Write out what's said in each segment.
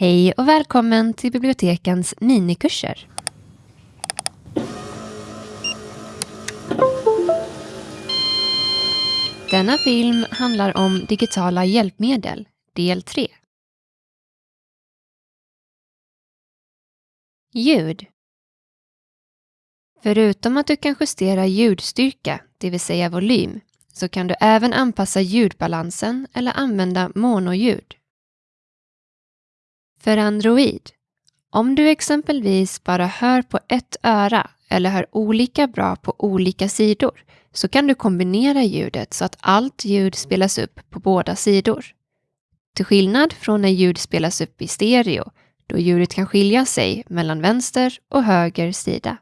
Hej och välkommen till bibliotekens minikurser. Denna film handlar om digitala hjälpmedel, del 3. Ljud. Förutom att du kan justera ljudstyrka, det vill säga volym, så kan du även anpassa ljudbalansen eller använda monoljud. För Android. Om du exempelvis bara hör på ett öra eller hör olika bra på olika sidor så kan du kombinera ljudet så att allt ljud spelas upp på båda sidor. Till skillnad från när ljud spelas upp i stereo då ljudet kan skilja sig mellan vänster och höger sida.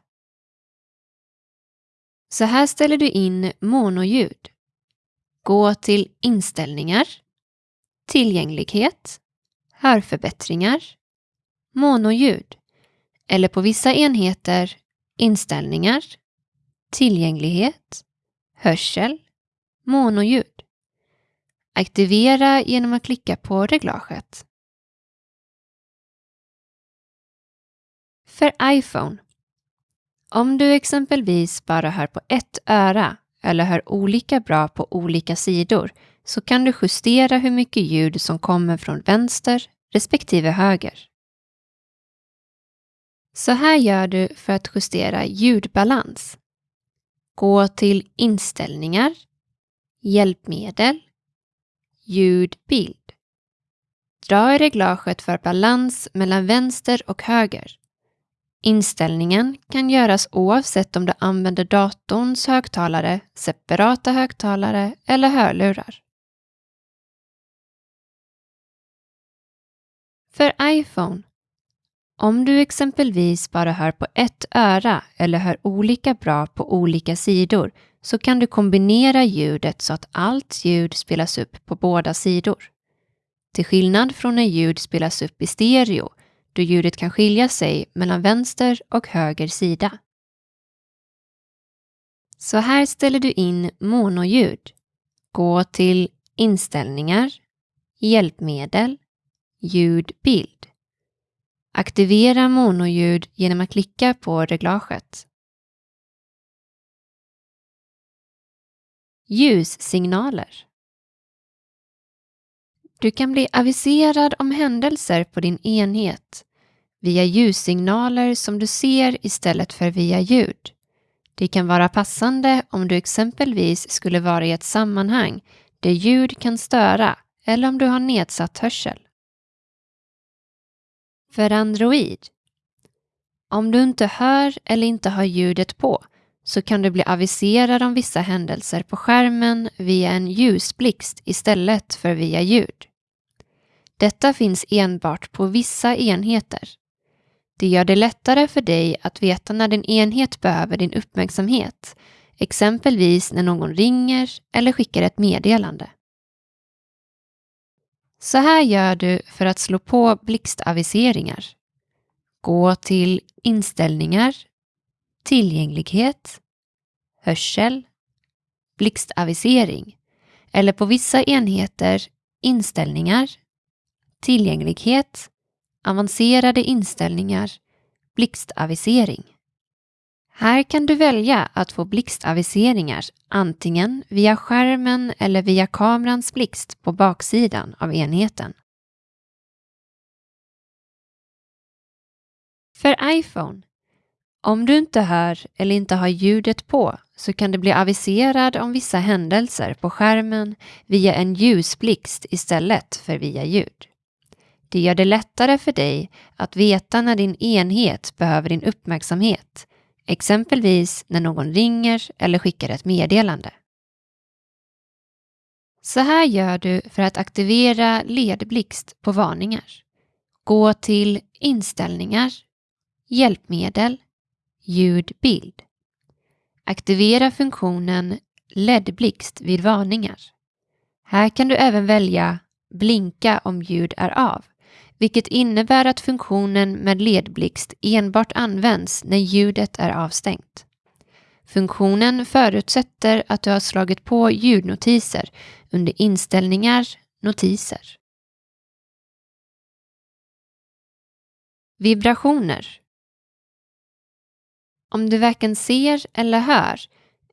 Så här ställer du in monoljud. Gå till Inställningar, Tillgänglighet, Hörförbättringar, Monoljud eller på vissa enheter Inställningar, Tillgänglighet, Hörsel, Monoljud. Aktivera genom att klicka på reglaget. För iPhone. Om du exempelvis bara hör på ett öra eller hör olika bra på olika sidor så kan du justera hur mycket ljud som kommer från vänster respektive höger. Så här gör du för att justera ljudbalans. Gå till Inställningar, Hjälpmedel, Ljudbild. Dra i reglaget för balans mellan vänster och höger. Inställningen kan göras oavsett om du använder datorns högtalare, separata högtalare eller hörlurar. För iPhone. Om du exempelvis bara hör på ett öra eller hör olika bra på olika sidor så kan du kombinera ljudet så att allt ljud spelas upp på båda sidor. Till skillnad från när ljud spelas upp i stereo då ljudet kan skilja sig mellan vänster och höger sida. Så här ställer du in monoljud. Gå till Inställningar, Hjälpmedel, Ljudbild. Aktivera monoljud genom att klicka på reglaget. Ljussignaler. Du kan bli aviserad om händelser på din enhet via ljussignaler som du ser istället för via ljud. Det kan vara passande om du exempelvis skulle vara i ett sammanhang där ljud kan störa eller om du har nedsatt hörsel. För Android. Om du inte hör eller inte har ljudet på så kan du bli aviserad om vissa händelser på skärmen via en ljusblixt istället för via ljud. Detta finns enbart på vissa enheter. Det gör det lättare för dig att veta när din enhet behöver din uppmärksamhet, exempelvis när någon ringer eller skickar ett meddelande. Så här gör du för att slå på blixtaviseringar. Gå till Inställningar, Tillgänglighet, Hörsel, Blixtavisering eller på vissa enheter Inställningar, Tillgänglighet, Avancerade inställningar, Blixtavisering. Här kan du välja att få blixtaviseringar antingen via skärmen eller via kamerans blixt på baksidan av enheten. För iPhone. Om du inte hör eller inte har ljudet på så kan du bli aviserad om vissa händelser på skärmen via en ljusblixt istället för via ljud. Det gör det lättare för dig att veta när din enhet behöver din uppmärksamhet exempelvis när någon ringer eller skickar ett meddelande. Så här gör du för att aktivera ledblixt på varningar. Gå till Inställningar, Hjälpmedel, Ljudbild. Aktivera funktionen LED-blixt vid varningar. Här kan du även välja Blinka om ljud är av vilket innebär att funktionen med ledblixt enbart används när ljudet är avstängt. Funktionen förutsätter att du har slagit på ljudnotiser under inställningar, notiser. Vibrationer. Om du varken ser eller hör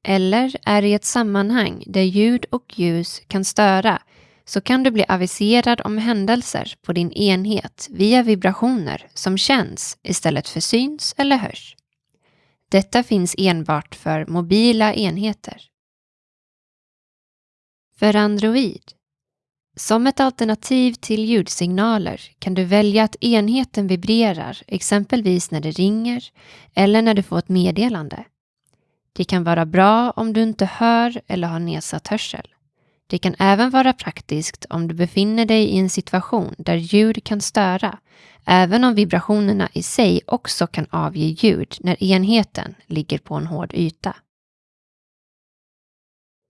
eller är i ett sammanhang där ljud och ljus kan störa så kan du bli aviserad om händelser på din enhet via vibrationer som känns istället för syns eller hörs. Detta finns enbart för mobila enheter. För Android. Som ett alternativ till ljudsignaler kan du välja att enheten vibrerar exempelvis när det ringer eller när du får ett meddelande. Det kan vara bra om du inte hör eller har nedsatt hörsel. Det kan även vara praktiskt om du befinner dig i en situation där ljud kan störa, även om vibrationerna i sig också kan avge ljud när enheten ligger på en hård yta.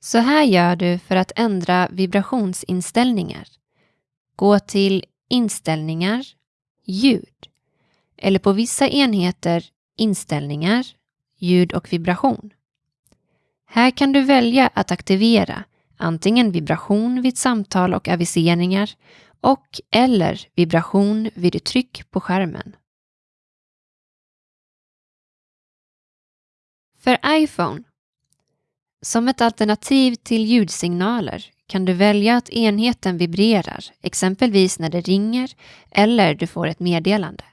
Så här gör du för att ändra vibrationsinställningar. Gå till Inställningar, ljud eller på vissa enheter Inställningar, ljud och vibration. Här kan du välja att aktivera antingen vibration vid samtal och aviseringar och eller vibration vid tryck på skärmen. För iPhone som ett alternativ till ljudsignaler kan du välja att enheten vibrerar, exempelvis när det ringer eller du får ett meddelande.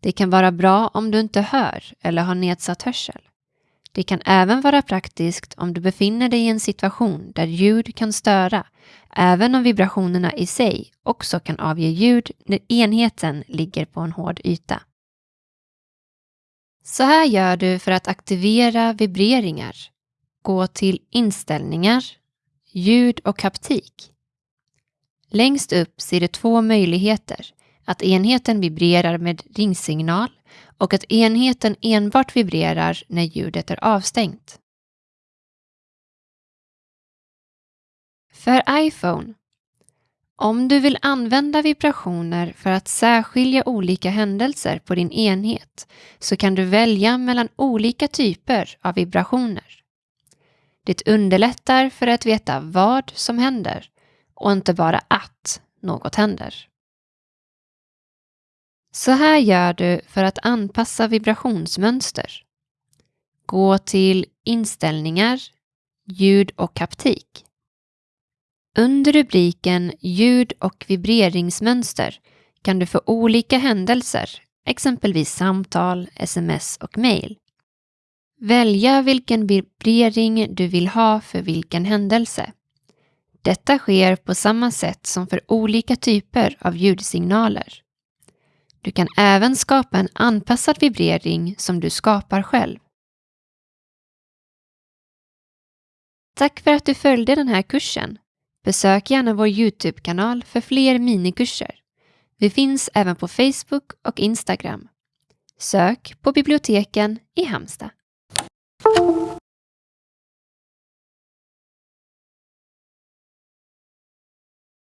Det kan vara bra om du inte hör eller har nedsatt hörsel. Det kan även vara praktiskt om du befinner dig i en situation där ljud kan störa, även om vibrationerna i sig också kan avge ljud när enheten ligger på en hård yta. Så här gör du för att aktivera vibreringar gå till Inställningar, ljud och haptik. Längst upp ser du två möjligheter, att enheten vibrerar med ringsignal och att enheten enbart vibrerar när ljudet är avstängt. För iPhone om du vill använda vibrationer för att särskilja olika händelser på din enhet så kan du välja mellan olika typer av vibrationer. Det underlättar för att veta vad som händer och inte bara att något händer. Så här gör du för att anpassa vibrationsmönster. Gå till Inställningar, ljud och haptik. Under rubriken Ljud och vibreringsmönster kan du få olika händelser, exempelvis samtal, sms och mejl. Välja vilken vibrering du vill ha för vilken händelse. Detta sker på samma sätt som för olika typer av ljudsignaler. Du kan även skapa en anpassad vibrering som du skapar själv. Tack för att du följde den här kursen. Besök gärna vår Youtube-kanal för fler minikurser. Vi finns även på Facebook och Instagram. Sök på biblioteken i Halmstad.